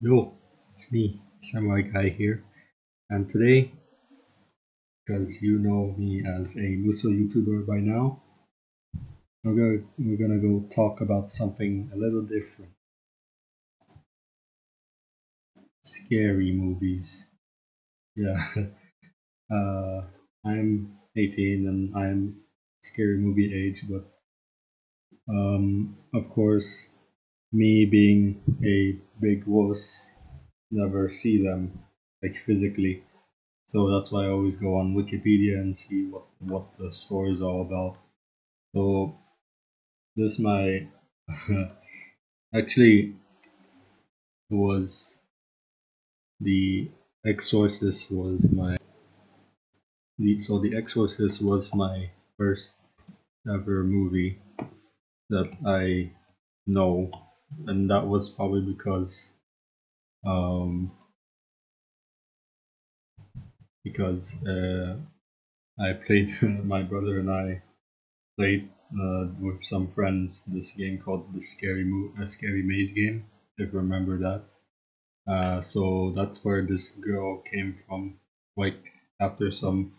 Yo, it's me, Samurai Guy here, and today, because you know me as a Muso YouTuber by now, we're gonna we're gonna go talk about something a little different. Scary movies. Yeah. uh, I'm 18 and I'm scary movie age, but um, of course, me being a big wuss, never see them like physically. So that's why I always go on Wikipedia and see what what the story is all about. So this my actually was the Exorcist was my the so the Exorcist was my first ever movie that I know, and that was probably because um because uh, I played my brother and I played uh, with some friends this game called the Scary Mo- uh, Scary Maze game. If you remember that. Uh, so that's where this girl came from. Like after some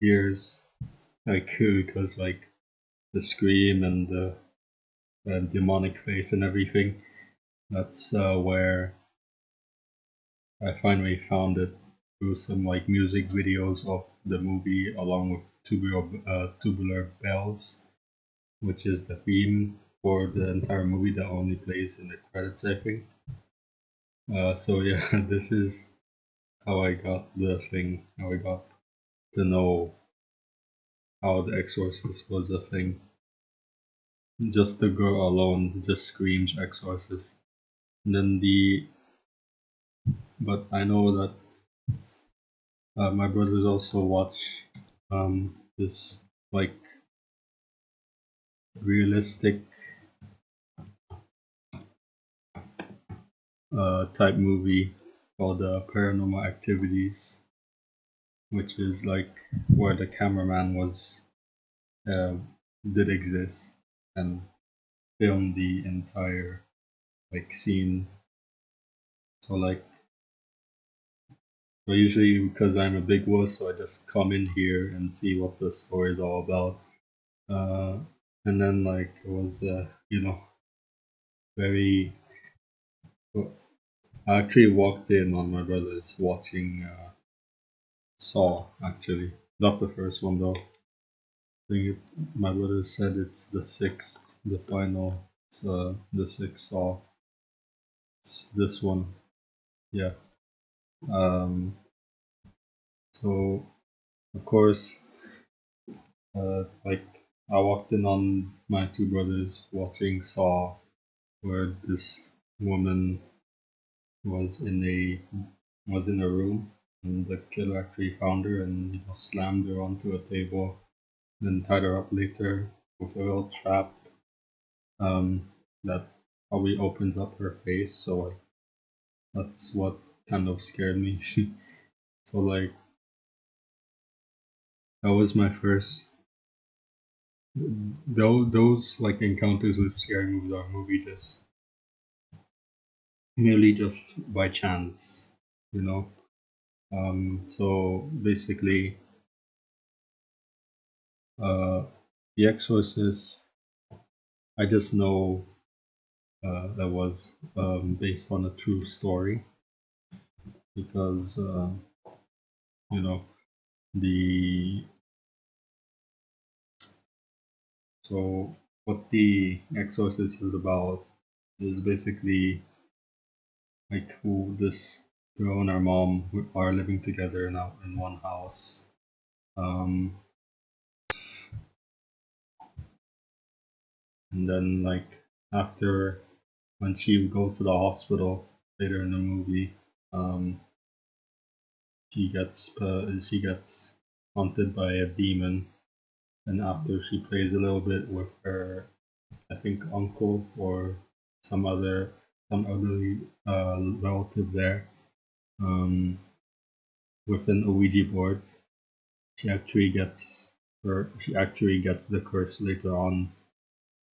years, like because like the scream and the uh, demonic face and everything. That's uh, where I finally found it through some like music videos of the movie along with tubular uh, tubular bells, which is the theme for the entire movie that only plays in the credits, I think. Uh, so yeah, this is how I got the thing, how I got to know how the Exorcist was a thing. Just the girl alone just screams Exorcist. And then the, but I know that uh, my brothers also watch um, this like realistic uh, type movie called uh, Paranormal Activities, which is like where the cameraman was uh, did exist and film the entire like scene. So like, so usually because I'm a big wuss, so I just come in here and see what the story is all about. Uh, and then like it was uh, you know very. I actually walked in on my brothers watching uh, Saw. Actually, not the first one though. Think my brother said it's the sixth, the final, uh, the sixth Saw. It's this one, yeah. Um, so of course, uh, like I walked in on my two brothers watching Saw, where this woman was in a was in a room, and the killer actually found her and you know, slammed her onto a table, then tied her up later with a little trap um, that probably opens up her face. So like that's what kind of scared me. so like that was my first. Those those like encounters with scary movies are movie just merely just by chance, you know. Um, so basically, uh, The Exorcist. I just know uh, that was um, based on a true story because uh, you know the so what the Exorcist is about is basically like who this girl and her mom are living together now in one house. Um, and then like after when she goes to the hospital later in the movie, um, she gets uh, she gets haunted by a demon, and after she plays a little bit with her, I think uncle or some other some elderly uh, relative there, um, with an Ouija board, she actually gets her she actually gets the curse later on.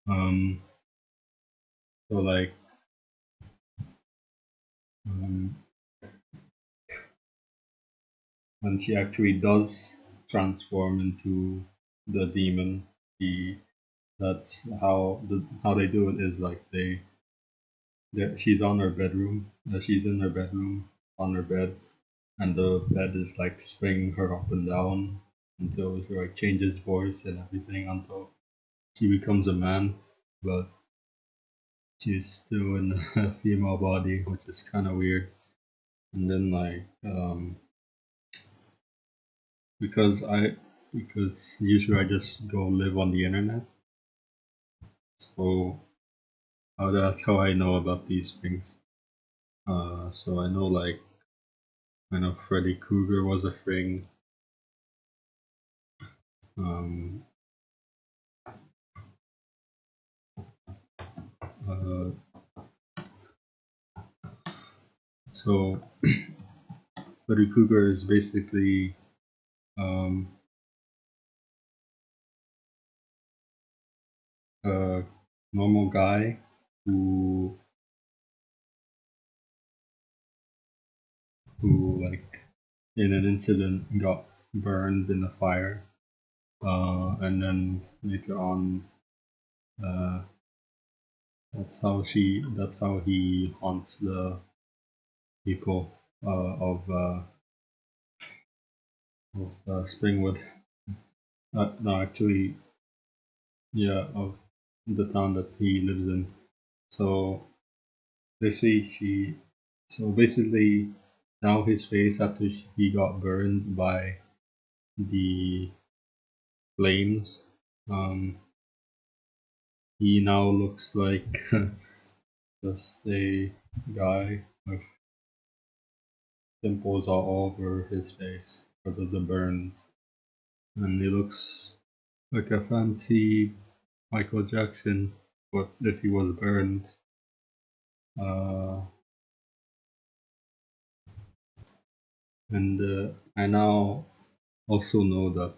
Um, so like um, when she actually does transform into the demon, he that's how the how they do it is like they she's on her bedroom uh, she's in her bedroom on her bed and the bed is like swinging her up and down until she like changes voice and everything until she becomes a man but she's still in a female body which is kind of weird. And then like um because i because usually i just go live on the internet. So uh, that's how i know about these things. Uh so i know like I know Freddy Krueger was a thing. Um, so Freddy Krueger is basically um, a normal guy who who like in an incident got burned in a fire uh, and then later on uh, that's how she that's how he haunts the people uh, of uh, of uh, Springwood. Uh, no, actually, yeah, of the town that he lives in. So basically, she. So basically, now his face after he got burned by the flames. Um, he now looks like just a guy with pimples all over his face because of the burns. And he looks like a fancy Michael Jackson, but if he was burned. Uh, and uh, I now also know that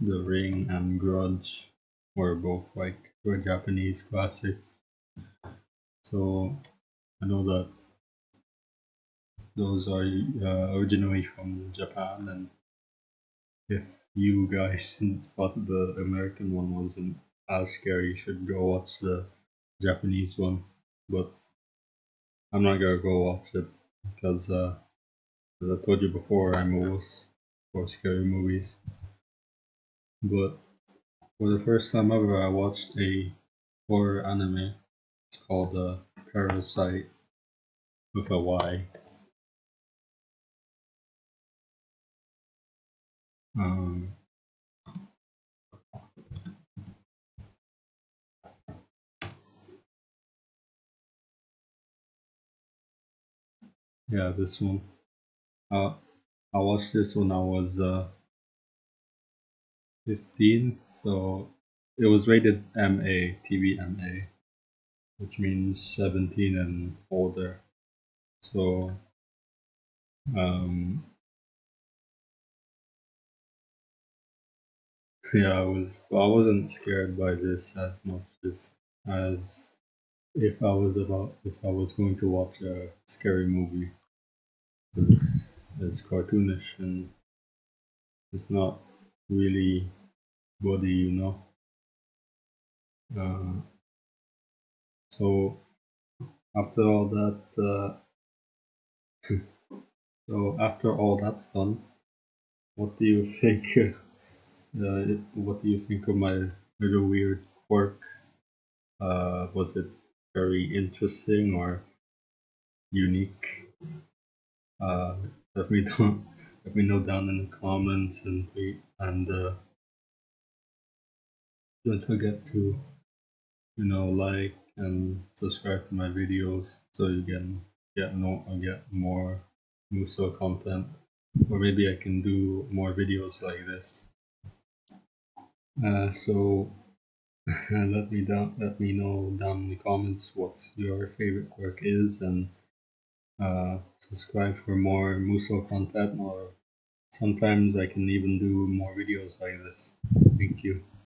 The Ring and Grudge were both like were Japanese classics. So I know that those are uh, originally from Japan, and if you guys thought the American one wasn't as scary, you should go watch the Japanese one. But I'm not gonna go watch it because, uh, as I told you before, I'm a wuss for scary movies. But for the first time ever, I watched a horror anime. Called uh, Parasyte with a Y. Um, yeah, this one. Uh, I watched this when I was uh, 15, so it was rated MA, TV MA, which means 17 and older. So, um, yeah, I was. I wasn't scared by this as much if, as if I was about if I was going to watch a scary movie. It's it's cartoonish and it's not really body, you know. Uh, so after all that, uh, so after all that's done, what do you think? Uh, what do you think of my little weird quirk? Uh, was it very interesting or unique? Uh, let me know. Let me know down in the comments and and uh, don't forget to you know like and subscribe to my videos so you can get no get more Muso content. Or maybe I can do more videos like this. Uh, so let me down let me know down in the comments what your favorite quirk is and uh, subscribe for more Muso content or sometimes I can even do more videos like this. Thank you